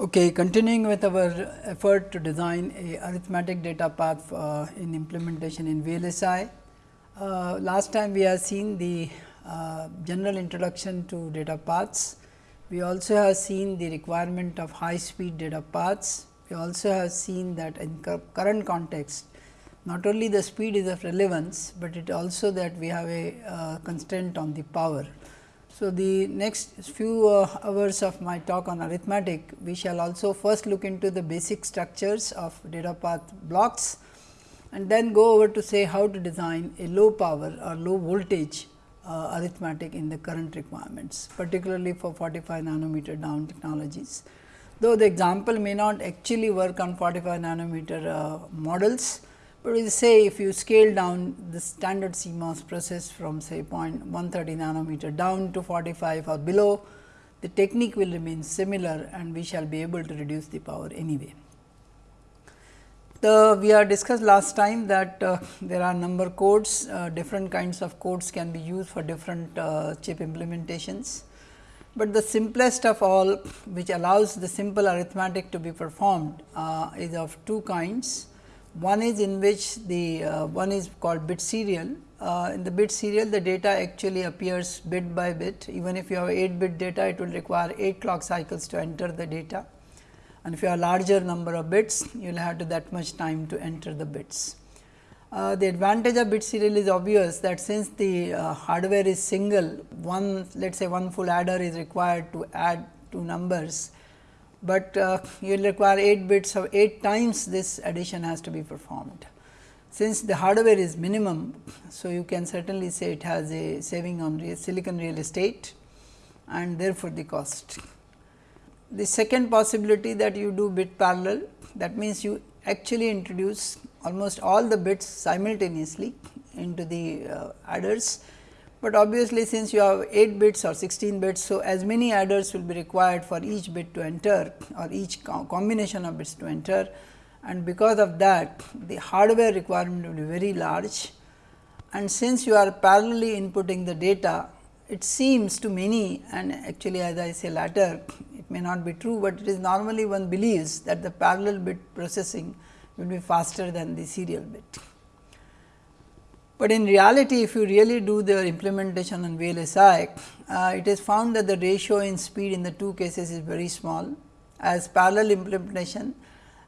Okay, continuing with our effort to design a arithmetic data path uh, in implementation in VLSI. Uh, last time we have seen the uh, general introduction to data paths. We also have seen the requirement of high speed data paths. We also have seen that in current context, not only the speed is of relevance, but it also that we have a uh, constraint on the power. So, the next few uh, hours of my talk on arithmetic, we shall also first look into the basic structures of data path blocks and then go over to say how to design a low power or low voltage uh, arithmetic in the current requirements, particularly for 45 nanometer down technologies. Though the example may not actually work on 45 nanometer uh, models, but we say if you scale down the standard CMOS process from say 0.130 nanometer down to 45 or below, the technique will remain similar and we shall be able to reduce the power anyway. The we have discussed last time that uh, there are number codes, uh, different kinds of codes can be used for different uh, chip implementations. But the simplest of all which allows the simple arithmetic to be performed uh, is of two kinds. One is in which the uh, one is called bit serial. Uh, in the bit serial, the data actually appears bit by bit. Even if you have 8 bit data, it will require 8 clock cycles to enter the data. And if you have larger number of bits, you will have to that much time to enter the bits. Uh, the advantage of bit serial is obvious that since the uh, hardware is single, one let us say one full adder is required to add two numbers but uh, you will require 8 bits of 8 times this addition has to be performed. Since the hardware is minimum, so you can certainly say it has a saving on real silicon real estate and therefore, the cost. The second possibility that you do bit parallel that means, you actually introduce almost all the bits simultaneously into the uh, adders but obviously, since you have 8 bits or 16 bits, so as many adders will be required for each bit to enter or each co combination of bits to enter and because of that the hardware requirement will be very large and since you are parallelly inputting the data it seems to many and actually as I say later it may not be true, but it is normally one believes that the parallel bit processing will be faster than the serial bit. But in reality, if you really do the implementation on VLSI, uh, it is found that the ratio in speed in the two cases is very small. As parallel implementation,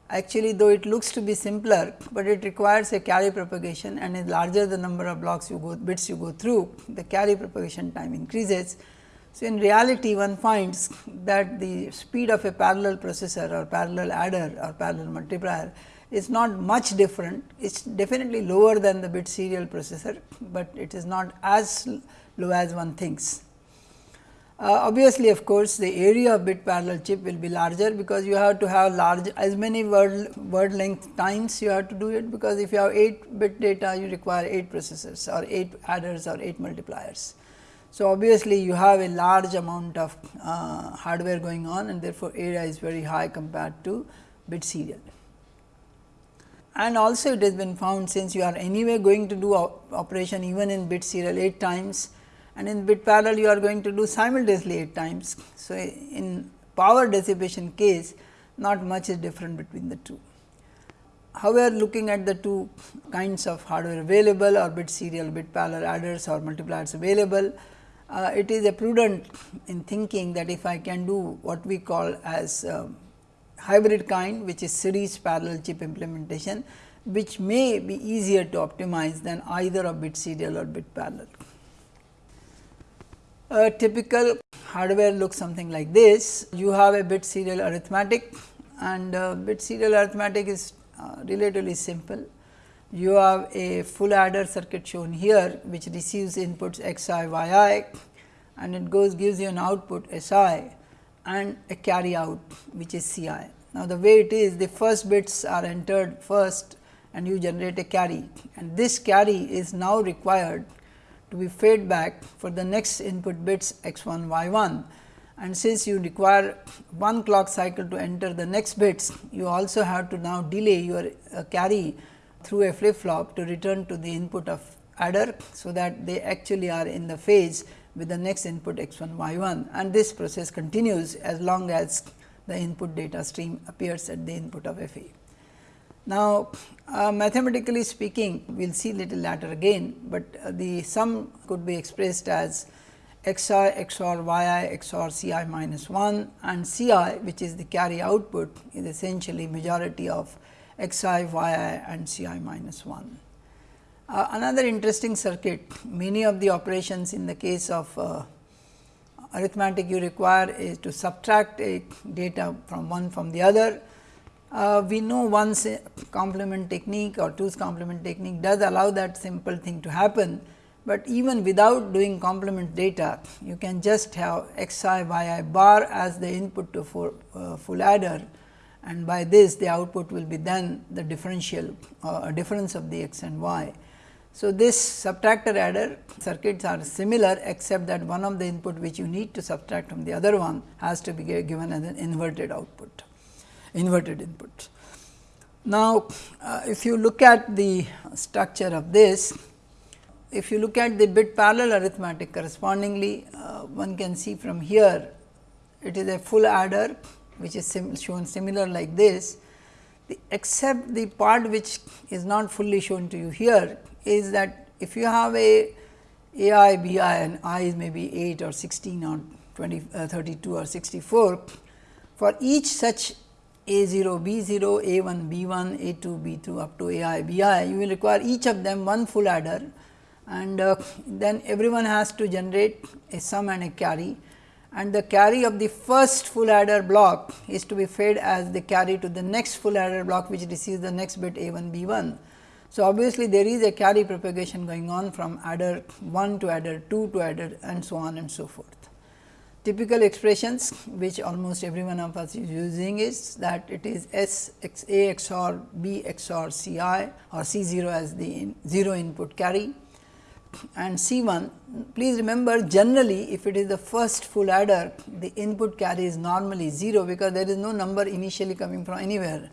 actually though it looks to be simpler, but it requires a carry propagation and is larger the number of blocks you go bits you go through, the carry propagation time increases. So, in reality one finds that the speed of a parallel processor or parallel adder or parallel multiplier is not much different. It is definitely lower than the bit serial processor, but it is not as low as one thinks. Uh, obviously, of course, the area of bit parallel chip will be larger because you have to have large as many word word length times you have to do it because if you have 8 bit data you require 8 processors or 8 adders or 8 multipliers. So, obviously, you have a large amount of uh, hardware going on and therefore, area is very high compared to bit serial and also it has been found since you are anyway going to do operation even in bit serial 8 times and in bit parallel you are going to do simultaneously 8 times. So, in power dissipation case not much is different between the two. However, looking at the two kinds of hardware available or bit serial bit parallel adders or multipliers available, uh, it is a prudent in thinking that if I can do what we call as uh, hybrid kind which is series parallel chip implementation which may be easier to optimize than either of bit serial or bit parallel. A typical hardware looks something like this. You have a bit serial arithmetic and uh, bit serial arithmetic is uh, relatively simple. You have a full adder circuit shown here which receives inputs x i y i and it goes gives you an output s i and a carry out which is C i. Now, the way it is the first bits are entered first and you generate a carry and this carry is now required to be fed back for the next input bits x 1 y 1 and since you require one clock cycle to enter the next bits you also have to now delay your uh, carry through a flip flop to return to the input of adder. So, that they actually are in the phase with the next input x 1 y 1 and this process continues as long as the input data stream appears at the input of f a. Now, uh, mathematically speaking we will see little later again, but uh, the sum could be expressed as x i xor y i xor c i minus 1 and c i which is the carry output is essentially majority of x i y i and c i minus 1. Uh, another interesting circuit many of the operations in the case of uh, arithmetic you require is to subtract a data from one from the other. Uh, we know one's complement technique or two's complement technique does allow that simple thing to happen, but even without doing complement data you can just have x i y i bar as the input to full, uh, full adder and by this the output will be then the differential uh, difference of the x and y. So, this subtractor adder circuits are similar except that one of the input which you need to subtract from the other one has to be given as an inverted output, inverted input. Now, uh, if you look at the structure of this, if you look at the bit parallel arithmetic correspondingly, uh, one can see from here it is a full adder which is sim shown similar like this, the, except the part which is not fully shown to you here is that if you have a a i b i and i is maybe 8 or 16 or 20 uh, 32 or 64 for each such a 0 b 0 a 1 b 1 a 2 b 2 up to a i b i you will require each of them one full adder. And uh, then everyone has to generate a sum and a carry. And the carry of the first full adder block is to be fed as the carry to the next full adder block which receives the next bit a 1 b 1 so, obviously, there is a carry propagation going on from adder 1 to adder 2 to adder and so on and so forth. Typical expressions which almost every one of us is using is that it is S x A XOR B XOR C i or C 0 as the in 0 input carry and C 1. Please remember generally if it is the first full adder the input carry is normally 0 because there is no number initially coming from anywhere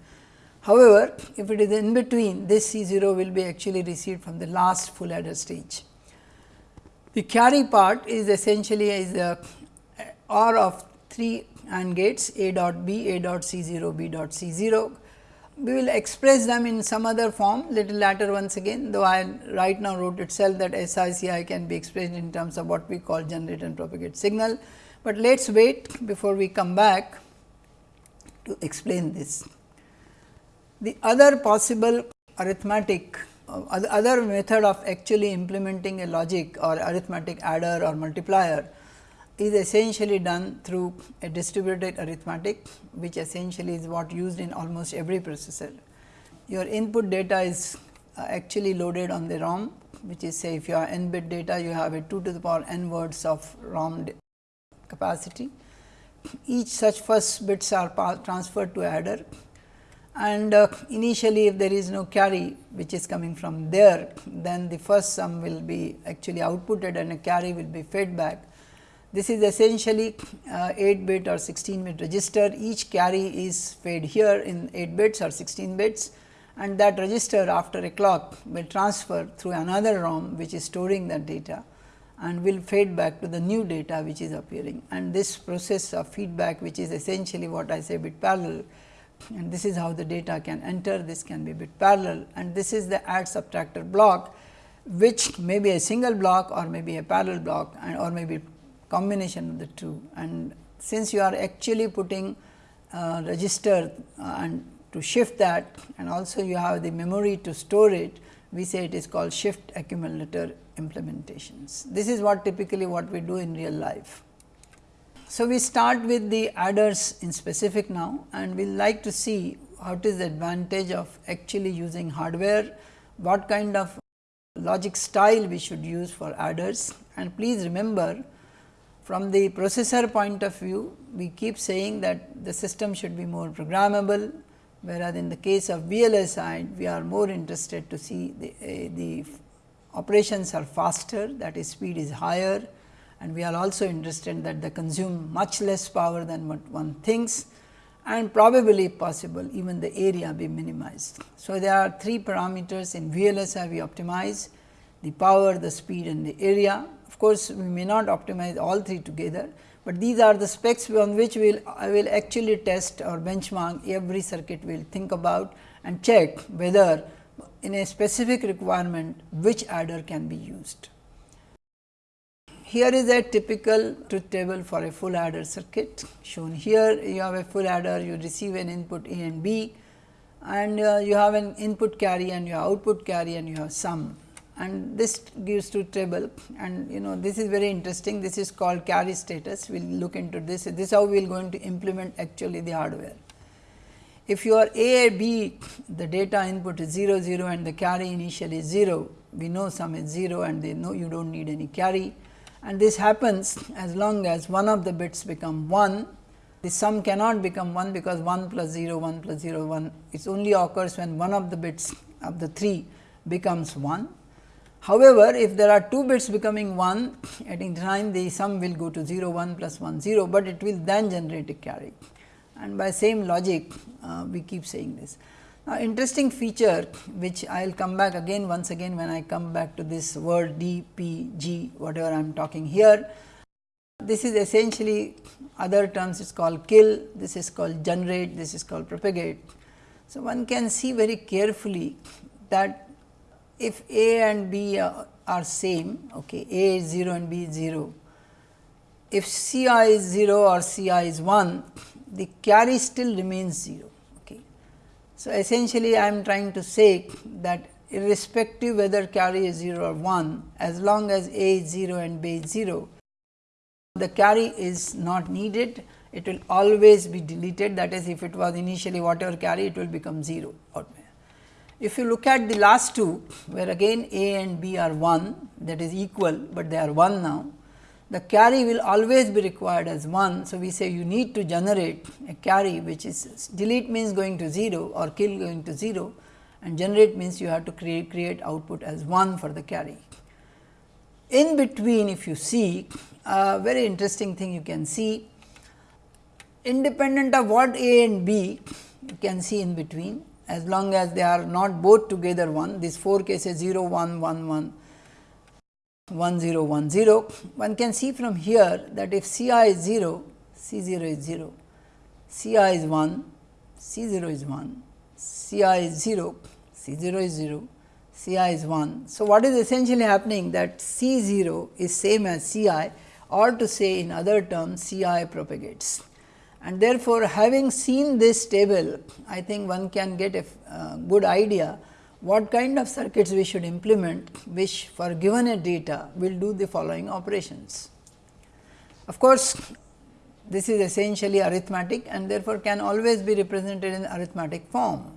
However, if it is in between this C 0 will be actually received from the last full adder stage. The carry part is essentially is the uh, OR of 3 AND gates A dot B, A dot C 0, B dot C 0. We will express them in some other form little later once again, though I right now wrote itself that SICI can be expressed in terms of what we call generate and propagate signal, but let us wait before we come back to explain this. The other possible arithmetic uh, other method of actually implementing a logic or arithmetic adder or multiplier is essentially done through a distributed arithmetic, which essentially is what used in almost every processor. Your input data is uh, actually loaded on the ROM, which is say if you have n bit data, you have a 2 to the power n words of ROM capacity. Each such first bits are transferred to adder and uh, initially if there is no carry which is coming from there, then the first sum will be actually outputted and a carry will be fed back. This is essentially uh, 8 bit or 16 bit register, each carry is fed here in 8 bits or 16 bits and that register after a clock will transfer through another ROM which is storing that data and will fed back to the new data which is appearing. And this process of feedback which is essentially what I say bit parallel and this is how the data can enter, this can be bit parallel and this is the add subtractor block which may be a single block or maybe a parallel block and or maybe combination of the two. And since you are actually putting uh, register uh, and to shift that and also you have the memory to store it, we say it is called shift accumulator implementations. This is what typically what we do in real life. So, we start with the adders in specific now and we will like to see what is the advantage of actually using hardware, what kind of logic style we should use for adders. And please remember from the processor point of view we keep saying that the system should be more programmable whereas in the case of VLSI we are more interested to see the, uh, the operations are faster that is speed is higher and we are also interested that they consume much less power than what one thinks and probably possible even the area be minimized. So, there are three parameters in VLSI we optimize the power, the speed and the area. Of course, we may not optimize all three together, but these are the specs on which we will I will actually test or benchmark every circuit we will think about and check whether in a specific requirement which adder can be used. Here is a typical truth table for a full adder circuit. Shown here you have a full adder you receive an input A and B and uh, you have an input carry and your output carry and you have sum. And this gives truth table and you know this is very interesting. This is called carry status. We will look into this. This is how we will going to implement actually the hardware. If you are A B the data input is 0 0 and the carry initially is 0 we know sum is 0 and they know you do not need any carry and this happens as long as one of the bits become 1 the sum cannot become 1 because 1 plus 0 1 plus 0 1 it only occurs when one of the bits of the 3 becomes 1. However, if there are two bits becoming 1 at any time the sum will go to 0 1 plus 1 0, but it will then generate a carry and by same logic uh, we keep saying this. Now, interesting feature which I will come back again once again when I come back to this word D, P, G whatever I am talking here. This is essentially other terms is called kill, this is called generate, this is called propagate. So, one can see very carefully that if A and B are, are same, okay, A is 0 and B is 0. If C i is 0 or C i is 1, the carry still remains 0. So, essentially I am trying to say that irrespective whether carry is 0 or 1, as long as A is 0 and B is 0, the carry is not needed, it will always be deleted. That is if it was initially whatever carry it will become 0 If you look at the last two where again A and B are 1 that is equal, but they are 1 now the carry will always be required as 1. So, we say you need to generate a carry which is delete means going to 0 or kill going to 0 and generate means you have to create, create output as 1 for the carry. In between if you see a very interesting thing you can see independent of what A and B you can see in between as long as they are not both together 1 these 4 cases 0 1 1 1 1 0 1 0. One can see from here that if C i is 0, C 0 is 0, C i is 1, C 0 is 1, C i is 0, C 0 is 0, C i is 1. So, what is essentially happening that C 0 is same as C i or to say in other terms C i propagates. And therefore, having seen this table, I think one can get a uh, good idea what kind of circuits we should implement which for given a data will do the following operations. Of course, this is essentially arithmetic and therefore, can always be represented in arithmetic form.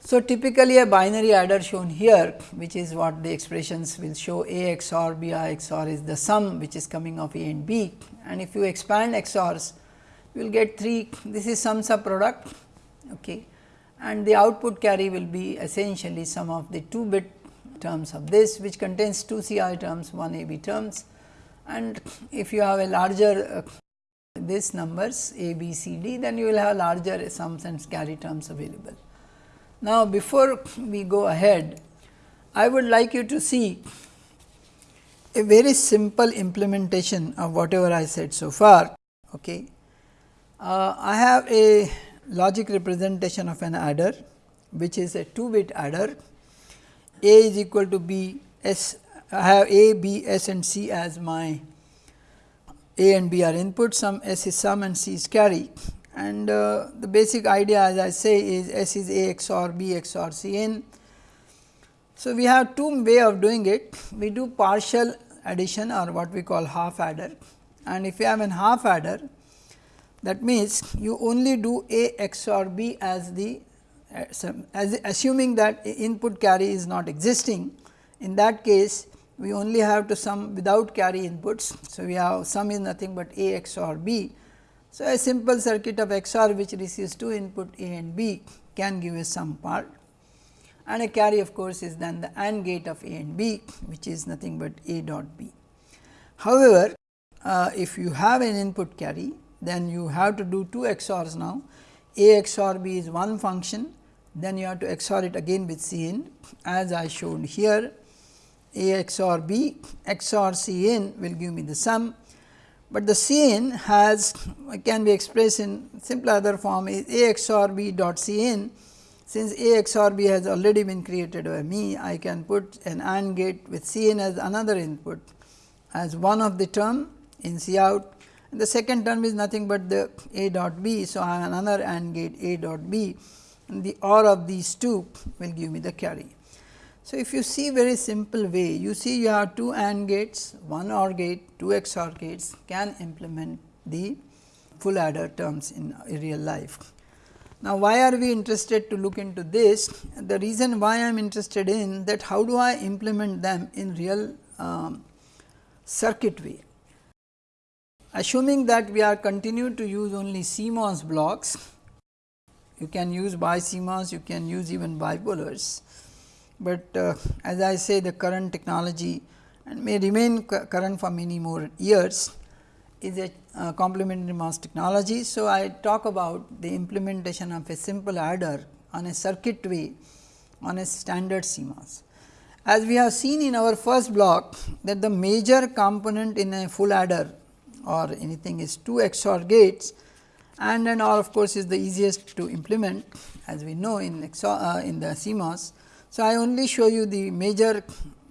So, typically a binary adder shown here which is what the expressions will show A XOR B I XOR is the sum which is coming of A and B and if you expand XORs you will get 3 this is sum sub product okay and the output carry will be essentially some of the 2 bit terms of this which contains 2 C i terms 1 A B terms and if you have a larger uh, this numbers A B C D then you will have larger sums and carry terms available. Now, before we go ahead I would like you to see a very simple implementation of whatever I said so far. Okay. Uh, I have a logic representation of an adder which is a 2 bit adder. A is equal to b s I have a b s and c as my a and b are input. Some s is sum and c is carry. And uh, the basic idea as I say is s is a XOR b XOR c in. So, we have two way of doing it. We do partial addition or what we call half adder. And if you have an half adder that means, you only do A XOR B as the as assuming that input carry is not existing. In that case, we only have to sum without carry inputs. So, we have sum is nothing but A XOR B. So, a simple circuit of XOR which receives two input A and B can give a sum part and a carry of course, is then the AND gate of A and B which is nothing but A dot B. However, uh, if you have an input carry then you have to do two XORs now. A XOR B is one function, then you have to XOR it again with C in as I showed here. A XOR B XOR C in will give me the sum, but the C in has can be expressed in simpler other form is A XOR B dot C in. Since A XOR B has already been created by me, I can put an AND gate with C in as another input as one of the term in C out and the second term is nothing but the A dot B. So, I have another AND gate A dot B and the OR of these two will give me the carry. So, if you see very simple way, you see you have two AND gates, one OR gate, two XOR gates can implement the full adder terms in real life. Now, why are we interested to look into this? The reason why I am interested in that how do I implement them in real um, circuit way. Assuming that we are continue to use only CMOS blocks, you can use BiCMOS, you can use even bipolars, but uh, as I say the current technology and may remain current for many more years is a uh, complementary MOS technology. So, I talk about the implementation of a simple adder on a circuit way on a standard CMOS. As we have seen in our first block that the major component in a full adder or anything is 2 XOR gates and then OR of course, is the easiest to implement as we know in XOR, uh, in the CMOS. So, I only show you the major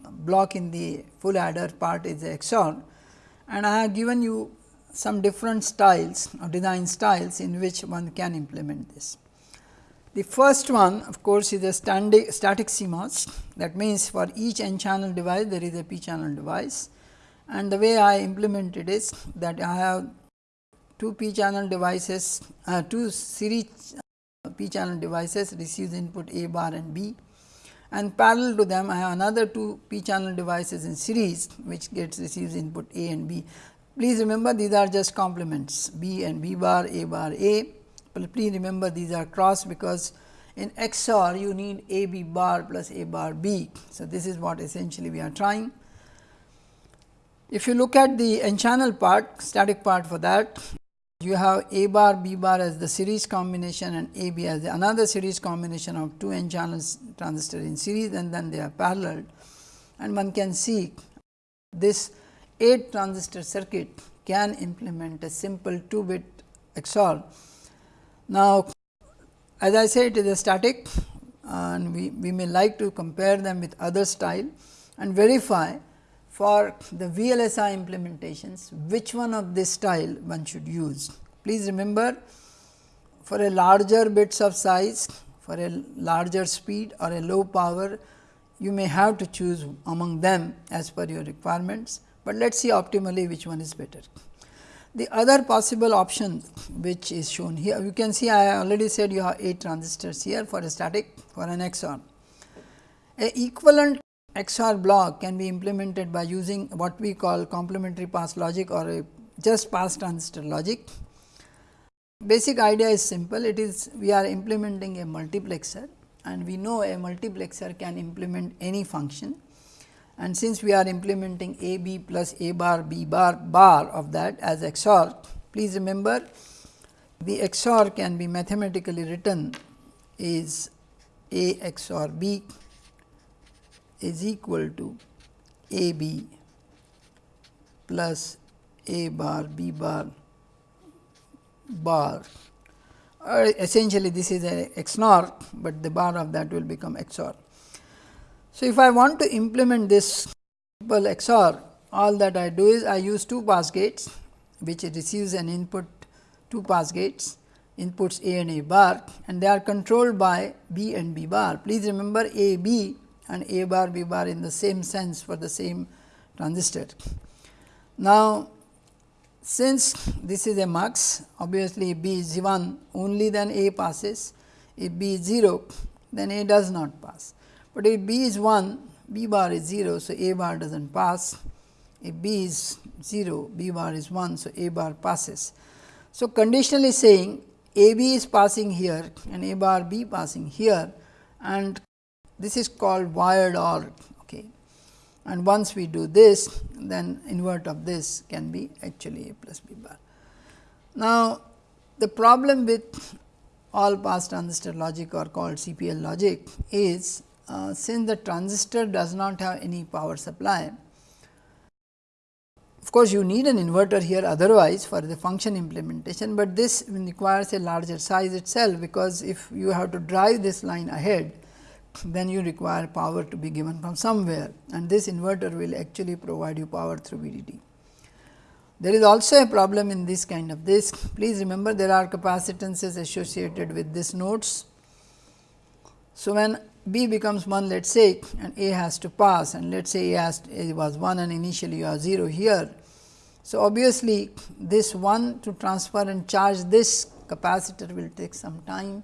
block in the full adder part is the XOR and I have given you some different styles or design styles in which one can implement this. The first one of course, is a static CMOS that means for each n channel device there is a p channel device and the way I implemented is that I have two p channel devices, uh, two series uh, p channel devices receives input A bar and B and parallel to them I have another two p channel devices in series which gets receives input A and B. Please remember these are just complements B and B bar, A bar A, but please remember these are cross because in XOR you need A B bar plus A bar B. So, this is what essentially we are trying. If you look at the n channel part static part for that you have A bar B bar as the series combination and A B as another series combination of two n channels transistor in series and then they are parallel and one can see this 8 transistor circuit can implement a simple 2 bit XOR. Now, as I said it is a static and we, we may like to compare them with other style and verify for the VLSI implementations which one of this style one should use. Please remember for a larger bits of size for a larger speed or a low power you may have to choose among them as per your requirements, but let us see optimally which one is better. The other possible option which is shown here you can see I already said you have 8 transistors here for a static for an XOR. A equivalent XOR block can be implemented by using what we call complementary pass logic or just pass transistor logic. Basic idea is simple, it is we are implementing a multiplexer and we know a multiplexer can implement any function. And since we are implementing a b plus a bar b bar bar of that as XOR, please remember the XOR can be mathematically written is a XOR b is equal to A b plus A bar B bar bar or essentially this is a XNOR, but the bar of that will become XOR. So, if I want to implement this simple XOR all that I do is I use two pass gates which receives an input two pass gates inputs A and A bar and they are controlled by B and B bar. Please remember A B and A bar B bar in the same sense for the same transistor. Now, since this is a mux obviously B is 1 only then A passes if B is 0 then A does not pass, but if B is 1 B bar is 0. So, A bar does not pass if B is 0 B bar is 1. So, A bar passes. So, conditionally saying A B is passing here and A bar B passing here and this is called wired OR okay. and once we do this then invert of this can be actually A plus B bar. Now, the problem with all pass transistor logic or called CPL logic is uh, since the transistor does not have any power supply, of course, you need an inverter here otherwise for the function implementation, but this requires a larger size itself because if you have to drive this line ahead, then you require power to be given from somewhere and this inverter will actually provide you power through VDD. There is also a problem in this kind of this. Please remember there are capacitances associated with this nodes. So, when B becomes 1 let us say and A has to pass and let us say A, has to, A was 1 and initially you have 0 here. So, obviously, this 1 to transfer and charge this capacitor will take some time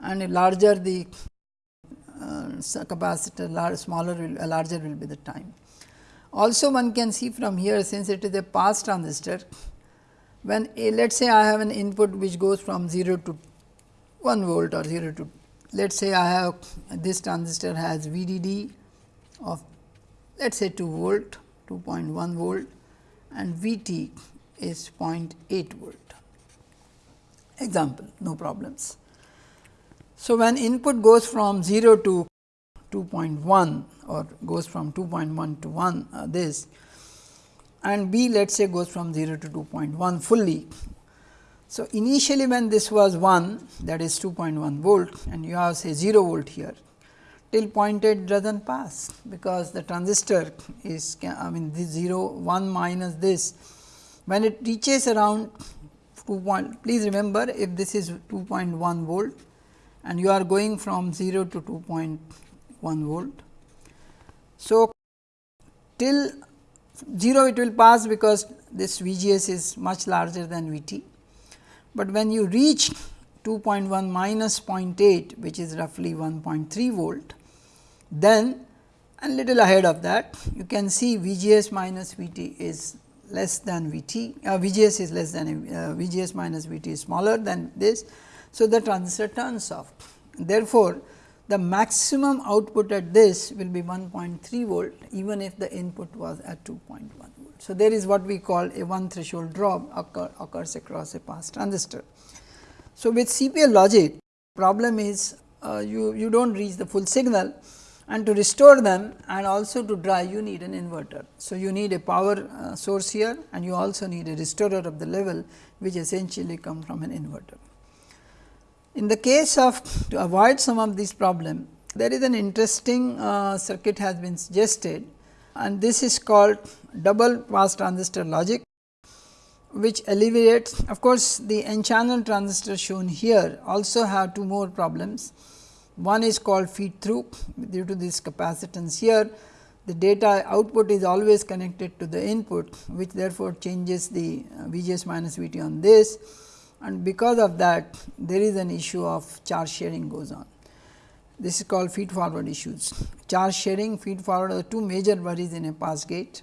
and larger the uh, capacitor large, smaller will, uh, larger will be the time. Also one can see from here since it is a pass transistor, when let us say I have an input which goes from 0 to 1 volt or 0 to let us say I have this transistor has VDD of let us say 2 volt 2.1 volt and VT is 0.8 volt example no problems. So, when input goes from 0 to 2.1 or goes from 2.1 to 1 uh, this and B let us say goes from 0 to 2.1 fully. So, initially when this was 1 that is 2.1 volt and you have say 0 volt here till 0.8 does not pass because the transistor is I mean this 0 1 minus this when it reaches around 2 point please remember if this is 2.1 volt and you are going from 0 to 2.1 volt. So, till 0 it will pass because this VGS is much larger than VT, but when you reach 2.1 minus 0.8 which is roughly 1.3 volt, then and little ahead of that you can see VGS minus VT is less than VT, uh, VGS is less than uh, VGS minus VT is smaller than this. So, the transistor turns off. Therefore, the maximum output at this will be 1.3 volt even if the input was at 2.1 volt. So, there is what we call a one threshold drop occur, occurs across a pass transistor. So, with CPL logic problem is uh, you, you do not reach the full signal and to restore them and also to drive you need an inverter. So, you need a power uh, source here and you also need a restorer of the level which essentially come from an inverter. In the case of to avoid some of these problem, there is an interesting uh, circuit has been suggested and this is called double pass transistor logic which alleviates of course, the n channel transistor shown here also have two more problems. One is called feed through due to this capacitance here the data output is always connected to the input which therefore changes the uh, VGS minus VT on this and because of that there is an issue of charge sharing goes on. This is called feed forward issues. Charge sharing, feed forward are the two major worries in a pass gate.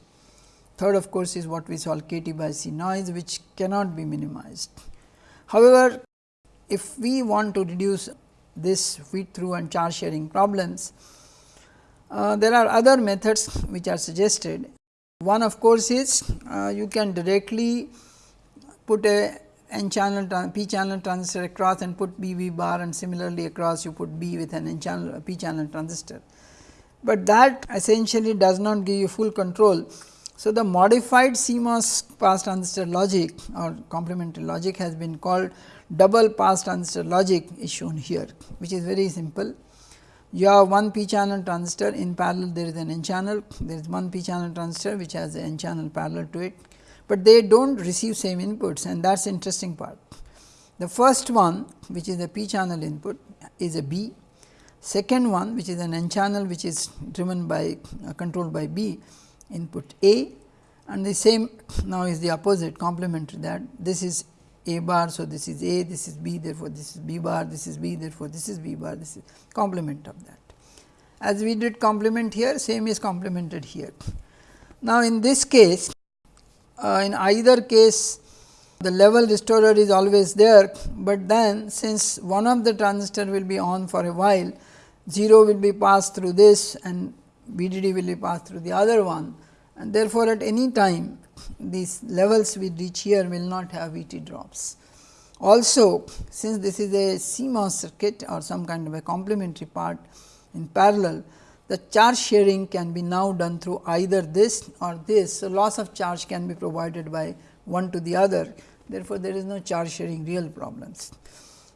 Third of course, is what we call KT by C noise which cannot be minimized. However, if we want to reduce this feed through and charge sharing problems, uh, there are other methods which are suggested. One of course, is uh, you can directly put a n channel p channel transistor across and put B V bar and similarly across you put B with an n channel p channel transistor. But that essentially does not give you full control. So, the modified CMOS pass transistor logic or complementary logic has been called double pass transistor logic is shown here which is very simple. You have one p channel transistor in parallel there is an n channel there is one p channel transistor which has an n channel parallel to it but they do not receive same inputs and that is interesting part. The first one which is a p channel input is a B, second one which is an n channel which is driven by uh, controlled by B input A and the same now is the opposite complementary that this is A bar. So, this is A, this is B therefore, this is B bar, this is B therefore, this is B bar, this is complement of that. As we did complement here, same is complemented here. Now, in this case uh, in either case the level restorer is always there, but then since one of the transistor will be on for a while 0 will be passed through this and VDD will be passed through the other one and therefore, at any time these levels we reach here will not have VT drops. Also since this is a CMOS circuit or some kind of a complementary part in parallel, the charge sharing can be now done through either this or this. So, loss of charge can be provided by one to the other. Therefore, there is no charge sharing real problems.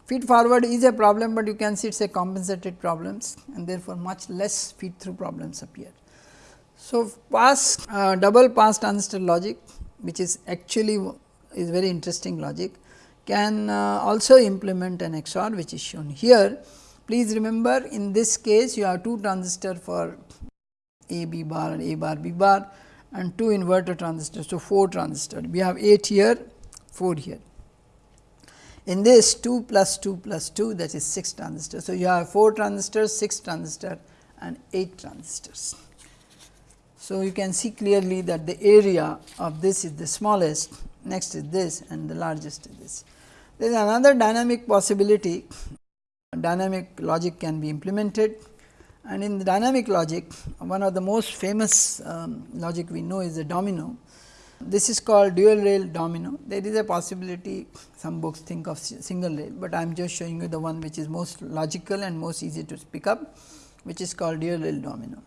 Feed forward is a problem, but you can see it is a compensated problems and therefore, much less feed through problems appear. So, pass uh, double pass transistor logic which is actually is very interesting logic can uh, also implement an XOR which is shown here. Please remember in this case you have two transistor for A B bar and A bar B bar and two inverter transistors. So, 4 transistor we have 8 here 4 here. In this 2 plus 2 plus 2 that is 6 transistors. So, you have 4 transistors 6 transistor and 8 transistors. So, you can see clearly that the area of this is the smallest, next is this and the largest is this. There is another dynamic possibility, dynamic logic can be implemented and in the dynamic logic one of the most famous um, logic we know is the domino. This is called dual rail domino. There is a possibility some books think of single rail, but I am just showing you the one which is most logical and most easy to pick up which is called dual rail domino.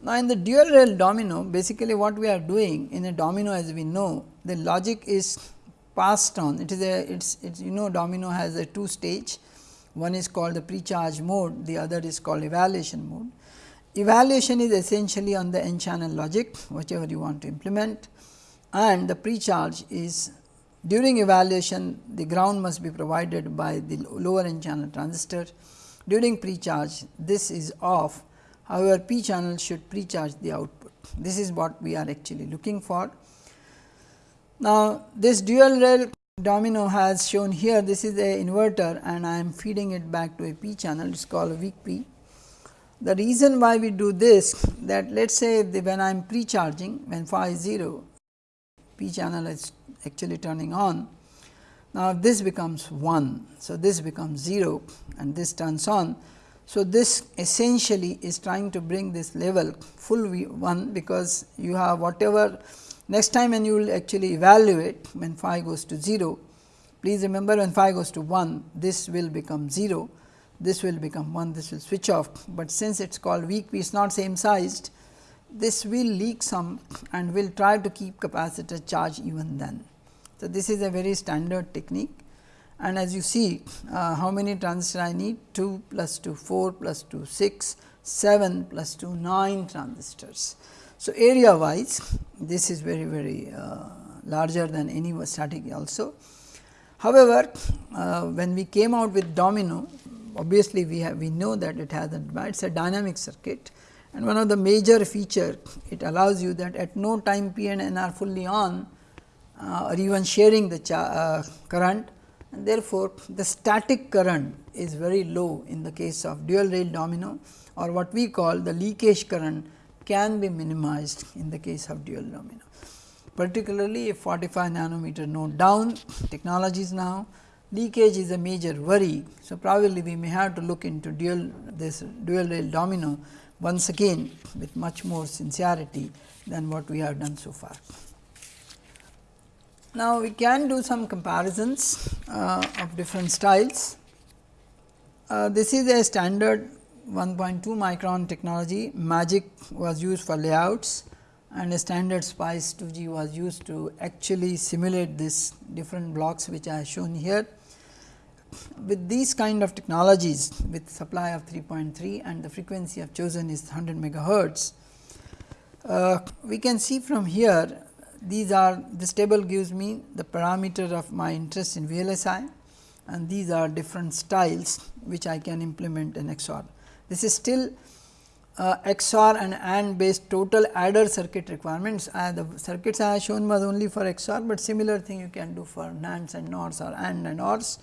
Now, in the dual rail domino basically what we are doing in a domino as we know the logic is passed on it is a it's, it's you know domino has a two stage one is called the pre-charge mode the other is called evaluation mode. Evaluation is essentially on the n channel logic whichever you want to implement and the pre-charge is during evaluation the ground must be provided by the lower n channel transistor during pre-charge this is off However, p channel should pre-charge the output. This is what we are actually looking for. Now, this dual rail domino has shown here this is a inverter and I am feeding it back to a p channel it is called a weak p. The reason why we do this that let us say when I am pre-charging when phi is 0 p channel is actually turning on. Now, this becomes 1. So, this becomes 0 and this turns on. So, this essentially is trying to bring this level full V 1 because you have whatever next time when you will actually evaluate when phi goes to 0. Please remember when phi goes to 1 this will become 0, this will become 1 this will switch off, but since it is called weak P is not same sized this will leak some and will try to keep capacitor charge even then. So, this is a very standard technique and as you see uh, how many transistors I need 2 plus 2 4 plus 2 6 7 plus 2 9 transistors. So, area wise this is very very uh, larger than any static also. However, uh, when we came out with domino obviously we have we know that it has a it is a dynamic circuit and one of the major feature it allows you that at no time p and n are fully on uh, or even sharing the uh, current and therefore, the static current is very low in the case of dual rail domino or what we call the leakage current can be minimized in the case of dual domino. Particularly if 45 nanometer node down technologies now leakage is a major worry. So, probably we may have to look into dual this dual rail domino once again with much more sincerity than what we have done so far. Now, we can do some comparisons uh, of different styles. Uh, this is a standard 1.2 micron technology, MAGIC was used for layouts and a standard SPICE 2G was used to actually simulate this different blocks which I have shown here. With these kind of technologies with supply of 3.3 and the frequency of chosen is 100 megahertz, uh, we can see from here these are this table gives me the parameter of my interest in VLSI and these are different styles which I can implement in XOR. This is still uh, XOR and AND based total adder circuit requirements. Uh, the circuits I have shown was only for XOR, but similar thing you can do for NANDs and NORs or AND and ORs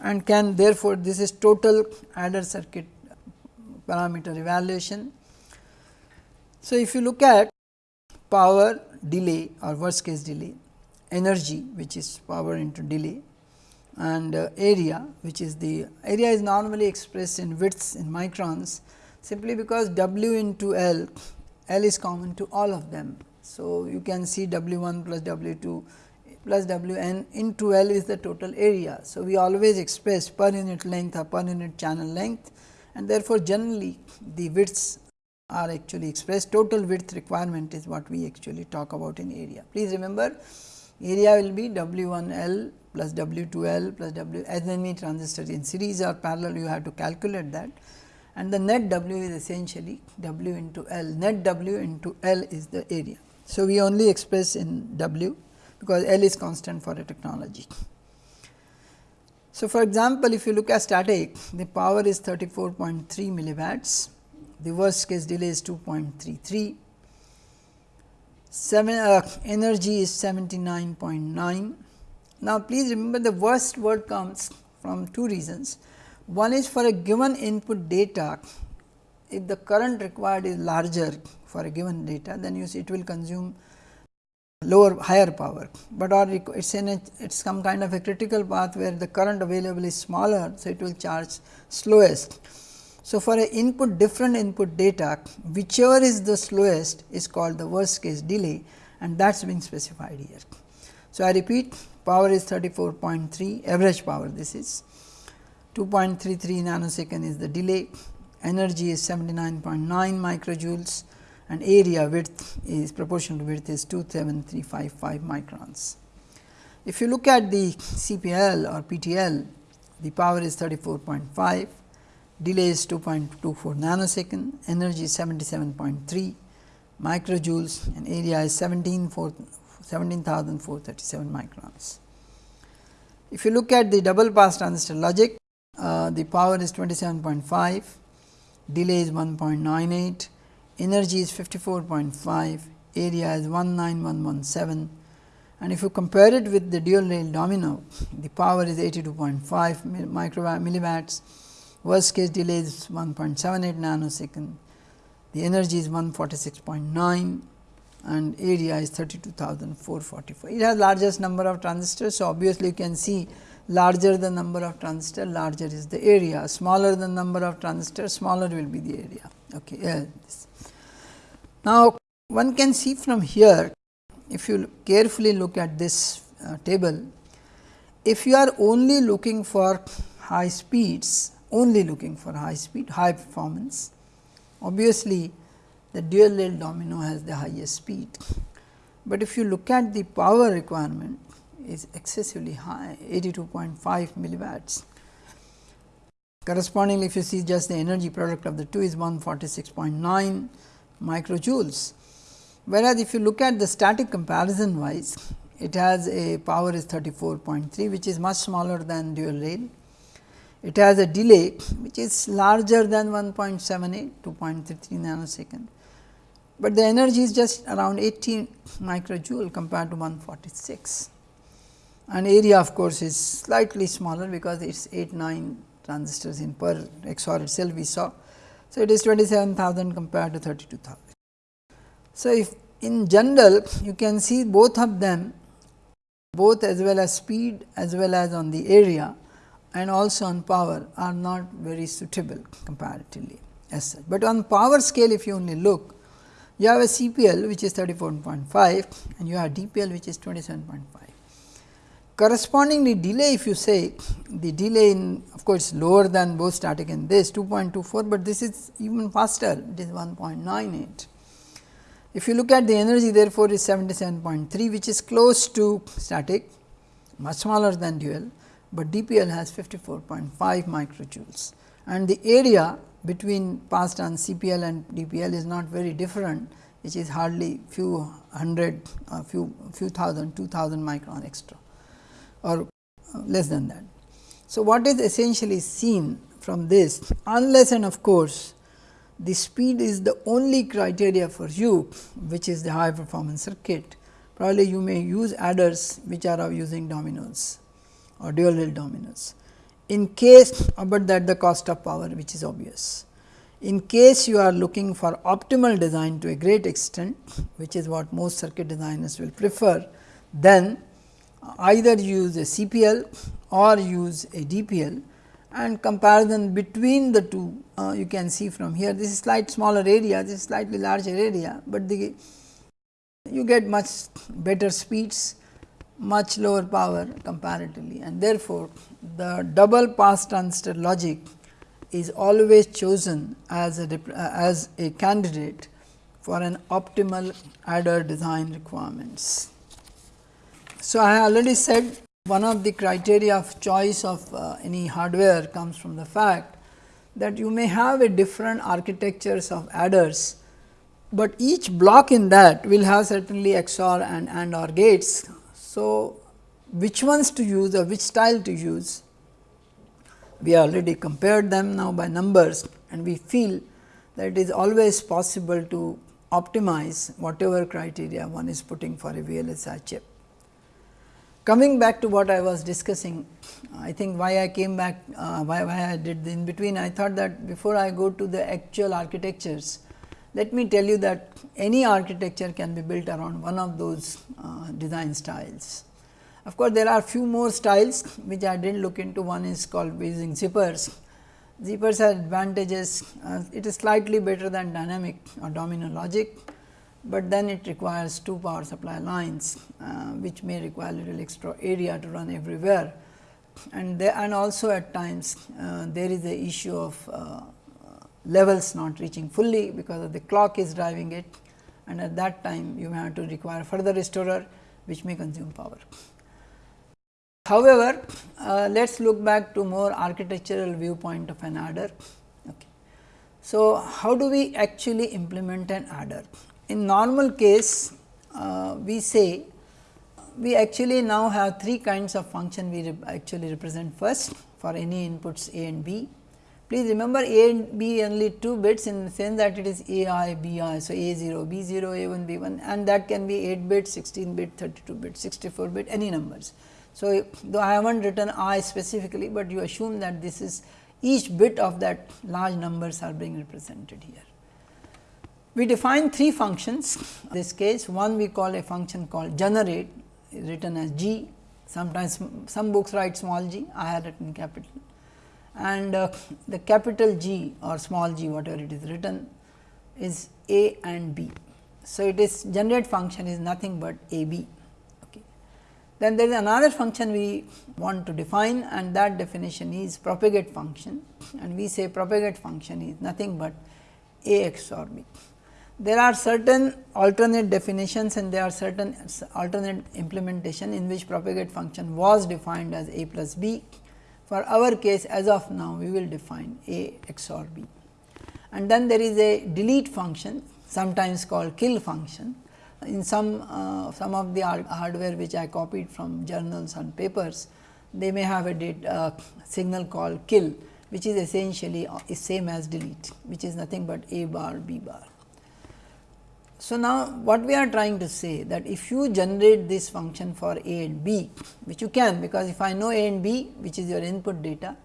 and can therefore, this is total adder circuit parameter evaluation. So, if you look at power delay or worst case delay, energy which is power into delay and uh, area which is the area is normally expressed in widths in microns simply because W into L, L is common to all of them. So, you can see W 1 plus W 2 plus W n into L is the total area. So, we always express per unit length or per unit channel length and therefore, generally the widths are actually expressed total width requirement is what we actually talk about in area. Please remember area will be W 1 L plus W 2 L plus W as transistors in series or parallel you have to calculate that and the net W is essentially W into L net W into L is the area. So, we only express in W because L is constant for a technology. So, for example, if you look at static the power is 34.3 milliwatts, the worst case delay is 2.33, seven, uh, energy is 79.9. Now, please remember the worst word comes from two reasons. One is for a given input data, if the current required is larger for a given data, then you see it will consume lower higher power, but or it is in a it is some kind of a critical path where the current available is smaller. So, it will charge slowest. So, for a input different input data whichever is the slowest is called the worst case delay and that is being specified here. So, I repeat power is 34.3 average power this is. 2.33 nanosecond is the delay. Energy is 79.9 microjoules. And area width is proportional width is 27355 microns. If you look at the CPL or PTL, the power is 34.5, delay is 2.24 nanosecond, energy is 77.3 microjoules and area is 17,437 microns. If you look at the double pass transistor logic, uh, the power is 27.5, delay is 1.98, energy is 54.5, area is 19117 and if you compare it with the dual rail domino, the power is 82.5 micro milliwatts, worst case delay is 1.78 nanosecond, the energy is 146.9 and area is 32,444. It has largest number of transistors. So, obviously, you can see larger the number of transistor, larger is the area, smaller the number of transistor, smaller will be the area. Okay, now, one can see from here if you carefully look at this uh, table, if you are only looking for high speeds, only looking for high speed, high performance, obviously the dual rail domino has the highest speed. But if you look at the power requirement is excessively high 82.5 milliwatts. Correspondingly, if you see just the energy product of the two is 146.9 microjoules. Whereas, if you look at the static comparison wise, it has a power is 34.3 which is much smaller than dual rail. It has a delay which is larger than 1.78 2.33 nanosecond, but the energy is just around 18 microjoule compared to 146 and area of course, is slightly smaller because it is 8 9 transistors in per XOR itself we saw so, it is 27,000 compared to 32,000. So, if in general you can see both of them both as well as speed as well as on the area and also on power are not very suitable comparatively as such. But on power scale if you only look you have a CPL which is 34.5 and you have DPL which is 27.5. Correspondingly delay if you say the delay in of course, lower than both static and this 2.24, but this is even faster it is 1.98. If you look at the energy therefore, is 77.3 which is close to static much smaller than dual, but DPL has 54.5 microjoules and the area between past and CPL and DPL is not very different which is hardly few hundred uh, few few thousand 2000 micron extra or less than that. So, what is essentially seen from this unless and of course, the speed is the only criteria for you which is the high performance circuit probably you may use adders which are using dominoes or dual rail dominoes. In case but that the cost of power which is obvious. In case you are looking for optimal design to a great extent which is what most circuit designers will prefer then either use a CPL or use a DPL and comparison between the two uh, you can see from here this is slight smaller area this is slightly larger area, but the you get much better speeds much lower power comparatively and therefore, the double pass transistor logic is always chosen as a as a candidate for an optimal adder design requirements. So, I already said one of the criteria of choice of uh, any hardware comes from the fact that you may have a different architectures of adders, but each block in that will have certainly XOR and AND OR gates. So, which ones to use or which style to use we already compared them now by numbers and we feel that it is always possible to optimize whatever criteria one is putting for a VLSI chip. Coming back to what I was discussing, I think why I came back, uh, why, why I did in between, I thought that before I go to the actual architectures, let me tell you that any architecture can be built around one of those uh, design styles. Of course, there are few more styles which I did not look into, one is called using zippers. Zippers have advantages, uh, it is slightly better than dynamic or domino logic, but then it requires two power supply lines uh, which may require little extra area to run everywhere and and also at times uh, there is a issue of uh, levels not reaching fully because of the clock is driving it and at that time you may have to require further restorer which may consume power. However, uh, let us look back to more architectural viewpoint of an adder. Okay. So, how do we actually implement an adder? In normal case, uh, we say we actually now have three kinds of function we re actually represent first for any inputs A and B. Please remember A and B only 2 bits in the sense that it is A i, B i. So, A 0, B 0, A 1, B 1 and that can be 8 bit, 16 bit, 32 bit, 64 bit any numbers. So, though I have not written i specifically, but you assume that this is each bit of that large numbers are being represented here. We define three functions in this case one we call a function called generate written as g sometimes some books write small g I have written capital and uh, the capital G or small g whatever it is written is a and b. So, it is generate function is nothing but a b. Then there is another function we want to define and that definition is propagate function and we say propagate function is nothing but a XOR b there are certain alternate definitions and there are certain alternate implementation in which propagate function was defined as a plus b. For our case as of now we will define a XOR b and then there is a delete function sometimes called kill function. In some uh, some of the hardware which I copied from journals and papers they may have a uh, signal called kill which is essentially uh, is same as delete which is nothing but a bar b bar. So, now what we are trying to say that if you generate this function for a and b which you can because if I know a and b which is your input data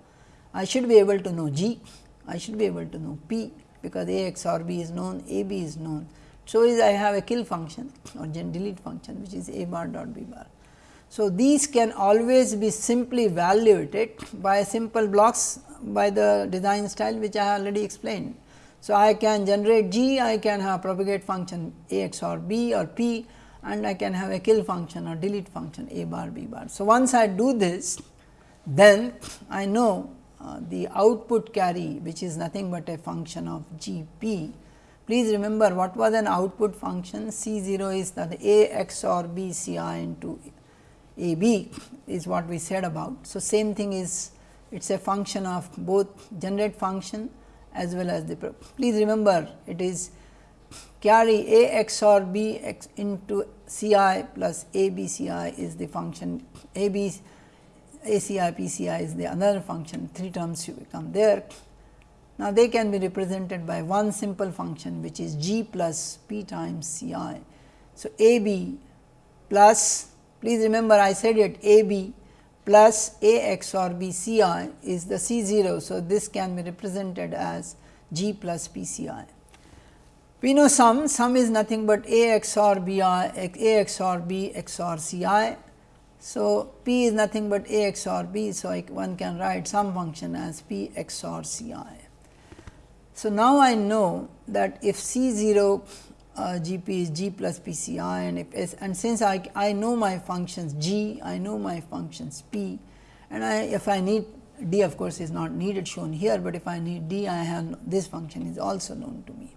I should be able to know g, I should be able to know p because a XOR b is known, a b is known. So, is I have a kill function or gen delete function which is a bar dot b bar. So, these can always be simply evaluated by simple blocks by the design style which I have already explained. So, I can generate G, I can have propagate function A x or B or P and I can have a kill function or delete function A bar B bar. So, once I do this then I know uh, the output carry which is nothing but a function of G P. Please remember what was an output function C 0 is that A x or B C i into A B is what we said about. So, same thing is it is a function of both generate function as well as the please remember it is carry a x or b x into c i plus a b c i is the function a b a c i p c i is the another function three terms you become there. Now, they can be represented by one simple function which is g plus p times c i. So, a b plus please remember I said it a b plus A x or B C i is the C 0. So, this can be represented as G plus P C i. We know sum, sum is nothing but A x or B i, A x or B x or C i. So, P is nothing but A x or B. So, one can write some function as P x or C i. So, now I know that if C 0 uh, G p is G plus P C i and if S and since I, I know my functions G, I know my functions P and I if I need d of course is not needed shown here, but if I need d I have this function is also known to me.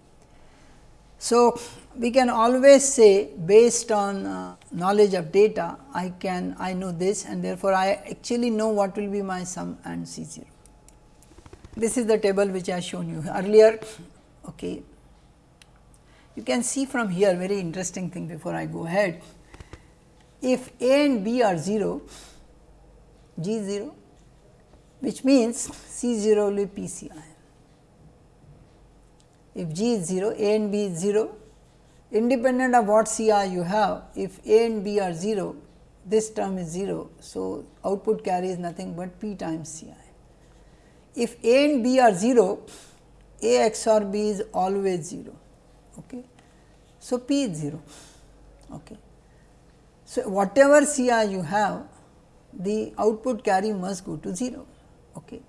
So, we can always say based on uh, knowledge of data I can I know this and therefore, I actually know what will be my sum and C 0. This is the table which I have shown you earlier. Okay. You can see from here very interesting thing before I go ahead. If A and B are 0, G 0 which means C 0 will be P C i. If G is 0, A and B is 0, independent of what C i you have, if A and B are 0, this term is 0. So, output carry is nothing but P times C i. If A and B are 0, A XOR B is always 0. Okay. So, P is 0. Okay. So, whatever C i you have, the output carry must go to 0. Okay.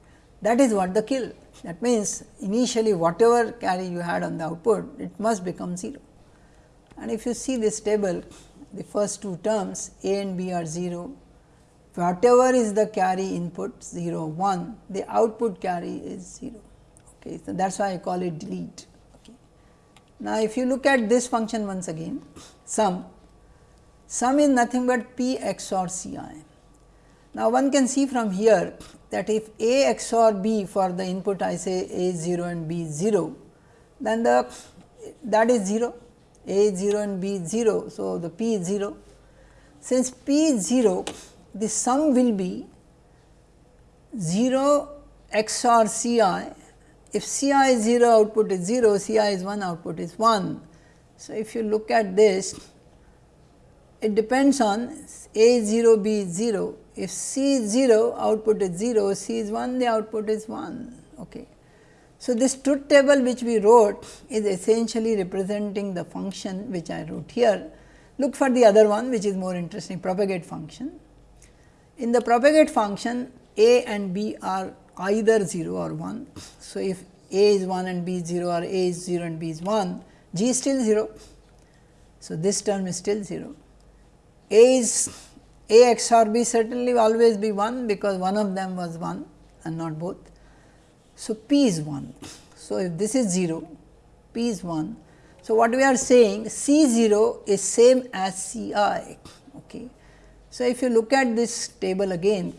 That is what the kill. That means, initially whatever carry you had on the output, it must become 0. And if you see this table, the first two terms A and B are 0, whatever is the carry input 0 1 the output carry is 0 okay so that's why i call it delete. Okay. Now if you look at this function once again sum sum is nothing but p xor ci now one can see from here that if a xor b for the input i say a is 0 and b is 0 then the that is 0 a is 0 and b is 0 so the p is 0 since p is 0 the sum will be 0 XOR C i. If C i is 0 output is 0, C i is 1 output is 1. So, if you look at this it depends on A 0 B is 0. If C is 0 output is 0, C is 1 the output is 1. Okay. So, this truth table which we wrote is essentially representing the function which I wrote here. Look for the other one which is more interesting propagate function. In the propagate function a and b are either 0 or 1. So, if a is 1 and b is 0 or a is 0 and b is 1, g is still 0. So, this term is still 0. a is a XOR b certainly always be 1 because one of them was 1 and not both. So, p is 1. So, if this is 0, p is 1. So, what we are saying C 0 is same as C i. Okay. So, if you look at this table again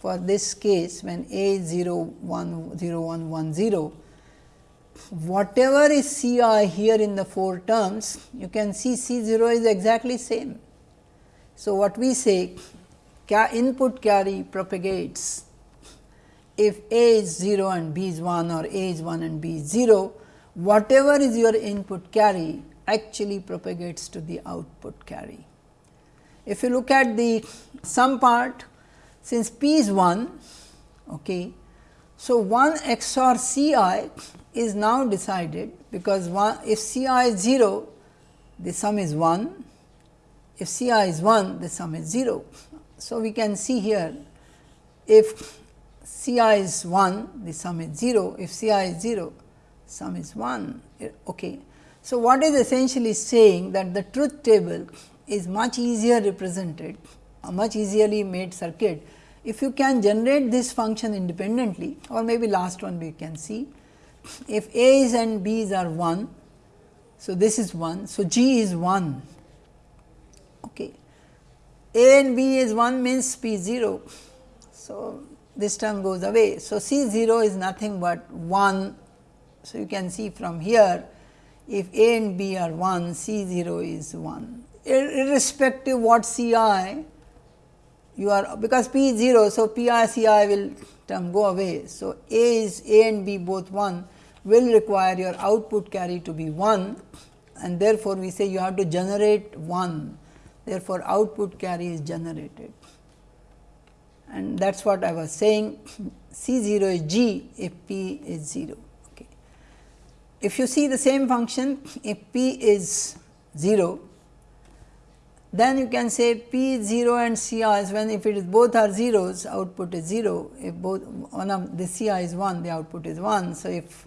for this case when a is 0 1 0 1 1 0 whatever is C i here in the 4 terms you can see C 0 is exactly same. So, what we say input carry propagates if a is 0 and b is 1 or a is 1 and b is 0 whatever is your input carry actually propagates to the output carry. If you look at the sum part, since p is 1, okay, so 1 XOR C i is now decided because 1 if C i is 0, the sum is 1, if C i is 1, the sum is 0. So, we can see here if C i is 1, the sum is 0, if C i is 0, sum is 1. Okay. So, what is essentially saying that the truth table is much easier represented, a much easily made circuit. If you can generate this function independently or maybe last one we can see, if A's and B's are 1, so this is 1, so G is 1. Okay. A and B is 1 means P 0. So, this term goes away. So, C 0 is nothing but 1. So, you can see from here if A and B are 1, C 0 is 1 irrespective what C i you are because P is 0. So, P i C i will term go away. So, A is A and B both 1 will require your output carry to be 1 and therefore, we say you have to generate 1 therefore, output carry is generated and that is what I was saying C 0 is G if P is 0. Okay. If you see the same function if P is 0 then you can say P 0 and C i is when if it is both are zeros output is 0 if both one of the C i is 1 the output is 1. So, if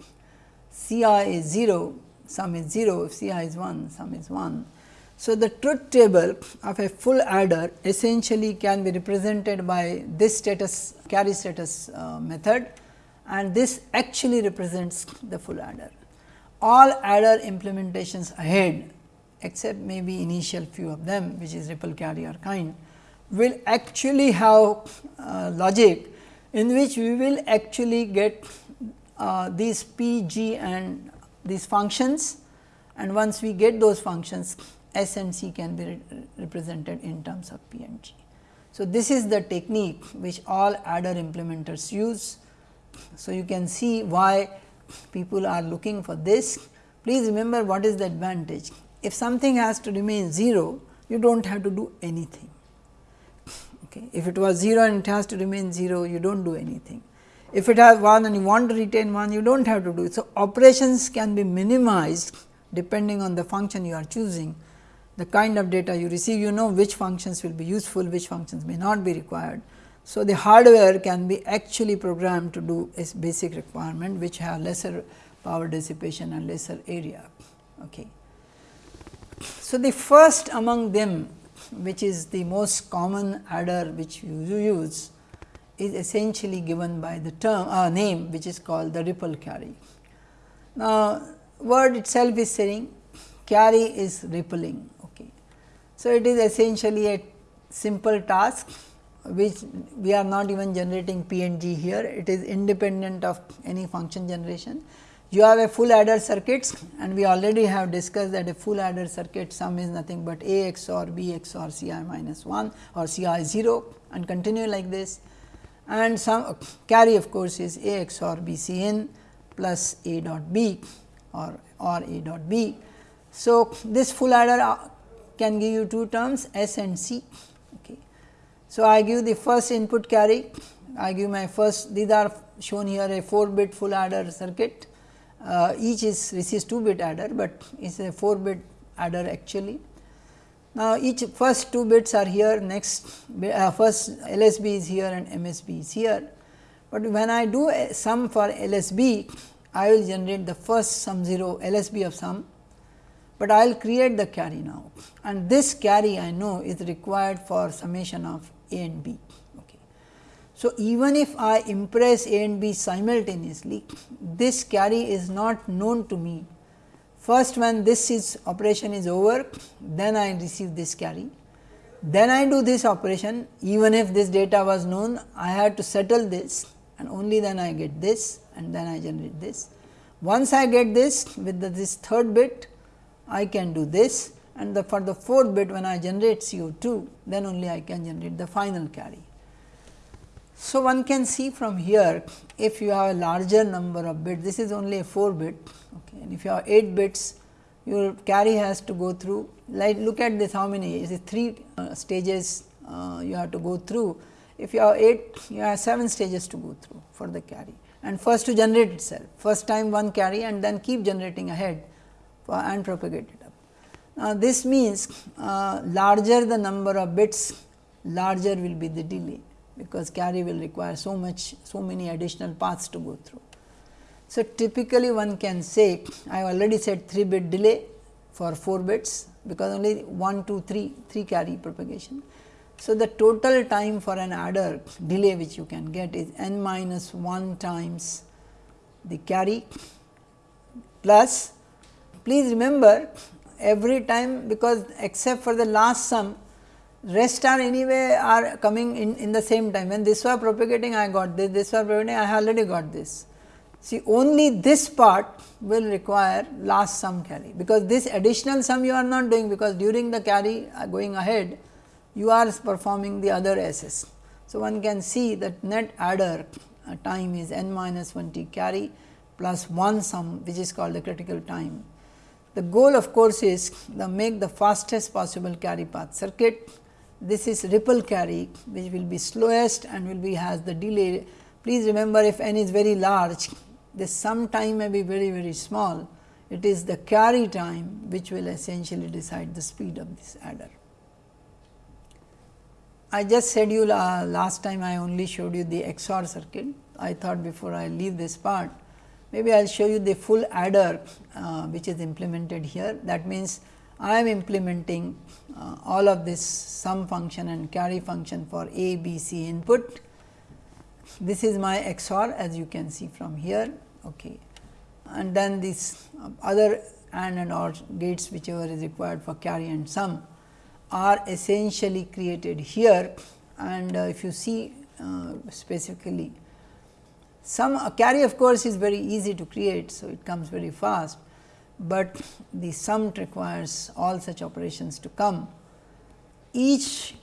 C i is 0 sum is 0 if C i is 1 sum is 1. So, the truth table of a full adder essentially can be represented by this status carry status uh, method and this actually represents the full adder. All adder implementations ahead except maybe initial few of them which is ripple carry kind will actually have uh, logic in which we will actually get uh, these p, g and these functions and once we get those functions S and C can be re represented in terms of P and G. So, this is the technique which all adder implementers use. So, you can see why people are looking for this. Please remember what is the advantage. If something has to remain 0, you do not have to do anything. Okay. If it was 0 and it has to remain 0, you do not do anything. If it has 1 and you want to retain 1, you do not have to do it. So, operations can be minimized depending on the function you are choosing the kind of data you receive, you know which functions will be useful, which functions may not be required. So, the hardware can be actually programmed to do a basic requirement which have lesser power dissipation and lesser area. Okay. So, the first among them which is the most common adder which you use is essentially given by the term uh, name which is called the ripple carry. Now, word itself is saying carry is rippling Okay. so, it is essentially a simple task which we are not even generating P and G here, it is independent of any function generation. You have a full adder circuits and we already have discussed that a full adder circuit sum is nothing but A XOR B XOR C i minus 1 or C i 0 and continue like this and some carry of course, is A XOR B C n plus A dot B or, or A dot B. So, this full adder uh, can give you two terms S and C. Okay. So, I give the first input carry, I give my first these are shown here a 4 bit full adder circuit, uh, each is receives 2 bit adder, but it is a 4 bit adder actually. Now, each first 2 bits are here next uh, first LSB is here and MSB is here, but when I do a sum for LSB I will generate the first sum 0 LSB of sum but I will create the carry now and this carry I know is required for summation of A and B. So, even if I impress A and B simultaneously, this carry is not known to me. First when this is operation is over, then I receive this carry. Then I do this operation even if this data was known, I had to settle this and only then I get this and then I generate this. Once I get this with the, this third bit, I can do this and the for the fourth bit when I generate CO2 then only I can generate the final carry. So, one can see from here if you have a larger number of bits this is only a 4 bit okay, and if you have 8 bits your carry has to go through like look at this how many is it 3 uh, stages uh, you have to go through? If you have 8 you have 7 stages to go through for the carry and first to generate itself. First time one carry and then keep generating ahead and propagate it up. Now, this means uh, larger the number of bits larger will be the delay because carry will require so much so many additional paths to go through. So, typically one can say I have already said 3 bit delay for 4 bits because only 1 2 3 3 carry propagation. So, the total time for an adder delay which you can get is n minus 1 times the carry plus Please remember every time because except for the last sum rest are anyway are coming in, in the same time when this was propagating I got this, this was propagating I already got this. See only this part will require last sum carry because this additional sum you are not doing because during the carry uh, going ahead you are performing the other SS. So, one can see that net adder uh, time is n minus 1 t carry plus 1 sum which is called the critical time the goal of course is to make the fastest possible carry path circuit. This is ripple carry which will be slowest and will be has the delay. Please remember if n is very large, this sum time may be very very small. It is the carry time which will essentially decide the speed of this adder. I just said you uh, last time I only showed you the XOR circuit. I thought before I leave this part Maybe I will show you the full adder uh, which is implemented here. That means, I am implementing uh, all of this sum function and carry function for A, B, C input. This is my XOR as you can see from here. Okay. And then these other AND and OR gates whichever is required for carry and sum are essentially created here and uh, if you see uh, specifically some uh, carry of course is very easy to create. So, it comes very fast, but the sum requires all such operations to come. Each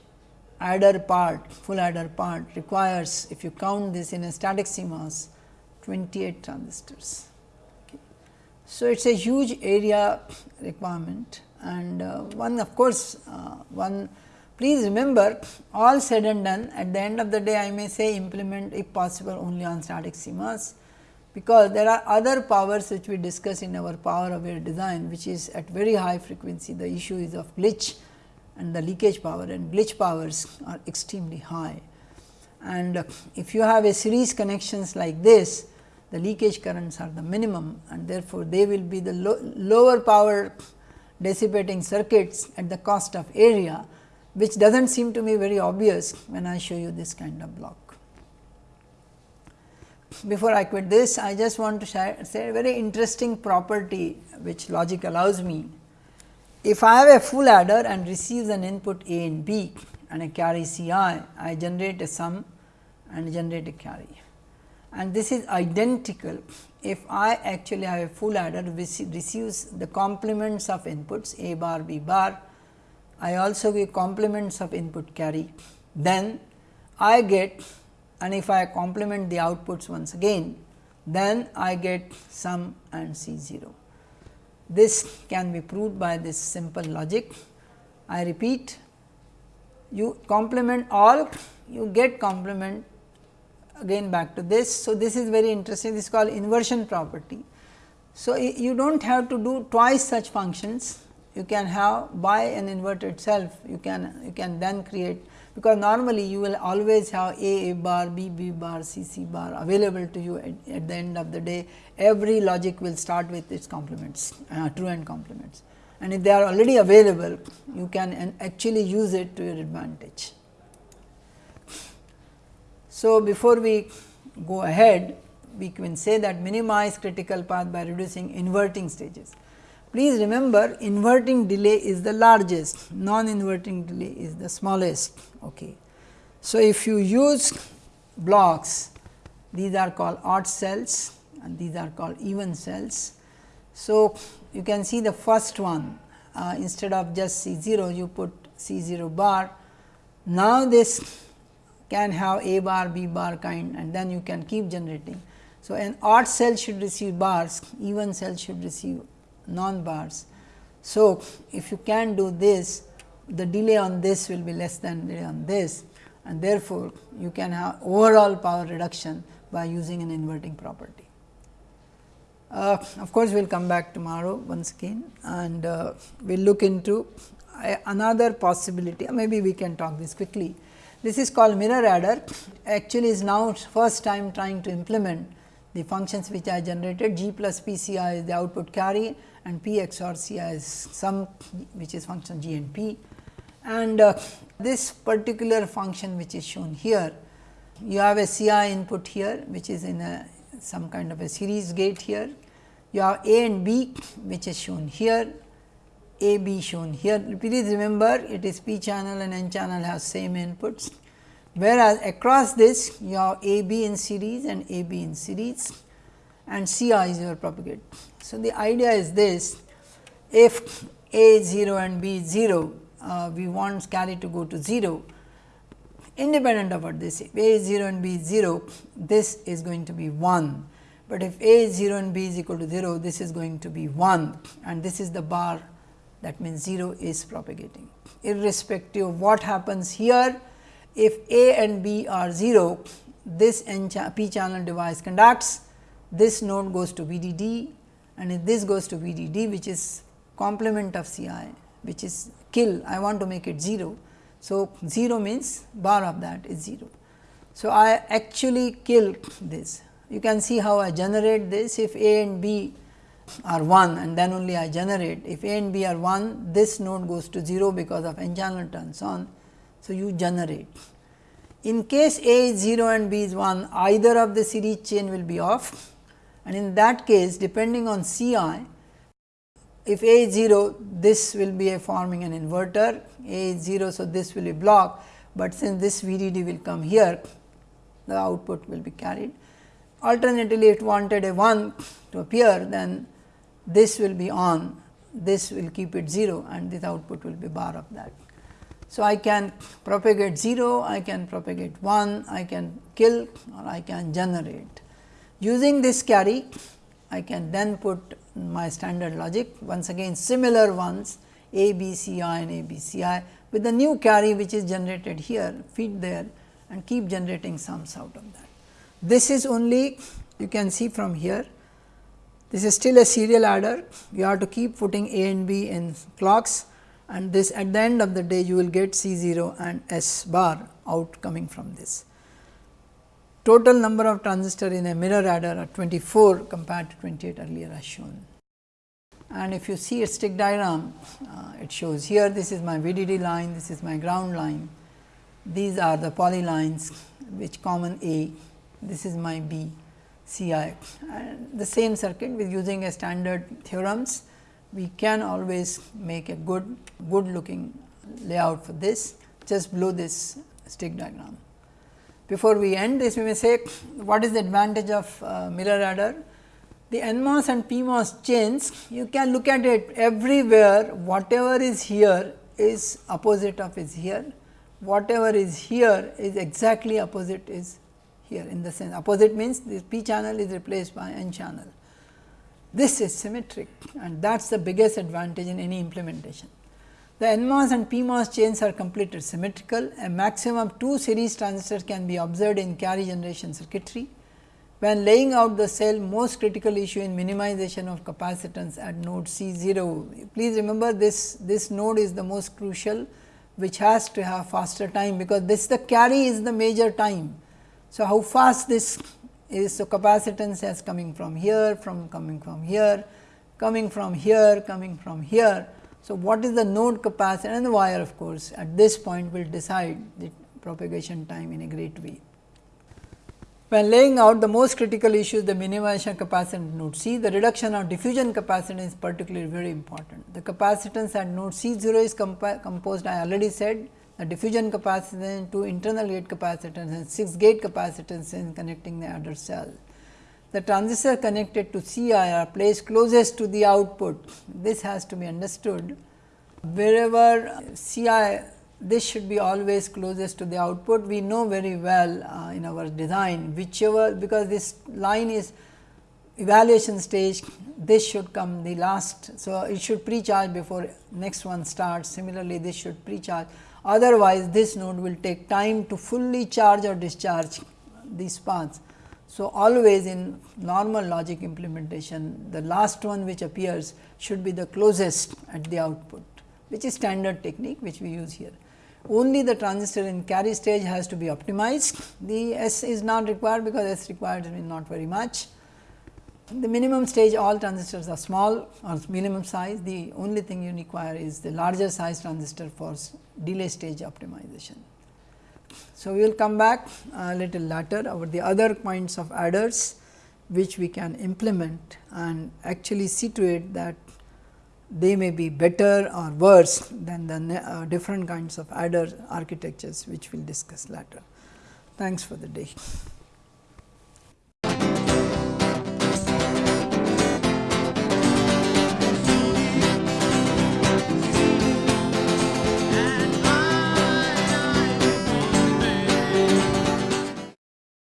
adder part full adder part requires if you count this in a static CMOS 28 transistors. Okay. So, it is a huge area requirement and uh, one of course, uh, one please remember all said and done at the end of the day I may say implement if possible only on static CMOS, because there are other powers which we discuss in our power aware design which is at very high frequency the issue is of glitch and the leakage power and glitch powers are extremely high. And if you have a series connections like this the leakage currents are the minimum and therefore, they will be the lo lower power dissipating circuits at the cost of area, which does not seem to me very obvious when I show you this kind of block. Before I quit this, I just want to say a very interesting property which logic allows me. If I have a full adder and receives an input A and B and a carry C i, I generate a sum and generate a carry. And this is identical if I actually have a full adder which receives the complements of inputs A bar B bar, I also give complements of input carry, then I get and if I complement the outputs once again, then I get sum and C 0. This can be proved by this simple logic. I repeat, you complement all, you get complement again back to this. So, this is very interesting this is called inversion property. So, you do not have to do twice such functions you can have by an inverted self you can you can then create because normally you will always have a, a bar b b bar c c bar available to you at, at, the end of the day every logic will start with its complements uh, true and complements and if they are already available you can actually use it to your advantage. So, before we go ahead, we can say that minimize critical path by reducing inverting stages. Please remember inverting delay is the largest, non-inverting delay is the smallest. Okay. So, if you use blocks, these are called odd cells and these are called even cells. So, you can see the first one uh, instead of just C 0 you put C 0 bar. Now, this can have a bar, b bar kind and then you can keep generating. So, an odd cell should receive bars, even cell should receive non bars. So, if you can do this, the delay on this will be less than delay on this and therefore, you can have overall power reduction by using an inverting property. Uh, of course, we will come back tomorrow once again and uh, we will look into uh, another possibility, maybe we can talk this quickly this is called mirror adder actually is now first time trying to implement the functions which I generated g plus p c i is the output carry and p XOR c i is some which is function g and p. And uh, this particular function which is shown here, you have a C i input here which is in a some kind of a series gate here. You have A and B which is shown here a B shown here. Please remember it is P channel and N channel have same inputs, whereas across this you have A B in series and A B in series and C i is your propagate. So, the idea is this if A 0 and B 0 uh, we want carry to go to 0 independent of what this if A is 0 and B is 0 this is going to be 1, but if A is 0 and B is equal to 0 this is going to be 1 and this is the bar that means 0 is propagating. Irrespective of what happens here, if A and B are 0, this N p channel device conducts, this node goes to VDD and this goes to VDD which is complement of Ci which is kill, I want to make it 0. So, 0 means bar of that is 0. So, I actually kill this. You can see how I generate this if A and B are 1 and then only I generate. If A and B are 1, this node goes to 0 because of n channel turns on. So, you generate. In case A is 0 and B is 1, either of the series chain will be off and in that case depending on C i, if A is 0, this will be a forming an inverter, A is 0. So, this will be blocked, but since this VDD will come here, the output will be carried. Alternatively, if wanted a 1 to appear, then this will be on, this will keep it 0 and this output will be bar of that. So, I can propagate 0, I can propagate 1, I can kill or I can generate. Using this carry, I can then put my standard logic once again similar ones A, B, C, I and A, B, C, I with the new carry which is generated here feed there and keep generating sums out of that. This is only you can see from here this is still a serial adder you have to keep putting A and B in clocks and this at the end of the day you will get C 0 and S bar out coming from this. Total number of transistor in a mirror adder are 24 compared to 28 earlier as shown. And if you see a stick diagram, uh, it shows here this is my VDD line, this is my ground line, these are the poly lines which common A, this is my B, C i and the same circuit with using a standard theorems we can always make a good good looking layout for this just below this stick diagram. Before we end this we may say what is the advantage of uh, mirror adder? The NMOS and PMOS chains you can look at it everywhere whatever is here is opposite of is here, whatever is here is exactly opposite is here in the sense opposite means this p channel is replaced by n channel. This is symmetric and that is the biggest advantage in any implementation. The NMOS and PMOS chains are completed symmetrical. A maximum of two series transistors can be observed in carry generation circuitry. When laying out the cell, most critical issue in minimization of capacitance at node C 0. Please remember this, this node is the most crucial which has to have faster time, because this the carry is the major time. So, how fast this is so capacitance is coming from here, from coming from here, coming from here, coming from here. So, what is the node capacity and the wire of course, at this point will decide the propagation time in a great way. When laying out the most critical issue is the minimization capacitance node C, the reduction of diffusion capacitance is particularly very important. The capacitance at node C 0 is composed I already said the diffusion capacitance, two internal gate capacitance and 6 gate capacitance in connecting the adder cell. The transistor connected to Ci are placed closest to the output. This has to be understood. Wherever Ci this should be always closest to the output. We know very well uh, in our design whichever because this line is evaluation stage this should come the last. So, it should pre-charge before next one starts similarly this should pre-charge otherwise this node will take time to fully charge or discharge these paths. So, always in normal logic implementation the last one which appears should be the closest at the output which is standard technique which we use here. Only the transistor in carry stage has to be optimized, the S is not required because S required is not very much the minimum stage all transistors are small or minimum size, the only thing you require is the larger size transistor for delay stage optimization. So, we will come back a little later about the other points of adders which we can implement and actually see to it that they may be better or worse than the uh, different kinds of adder architectures which we will discuss later. Thanks for the day.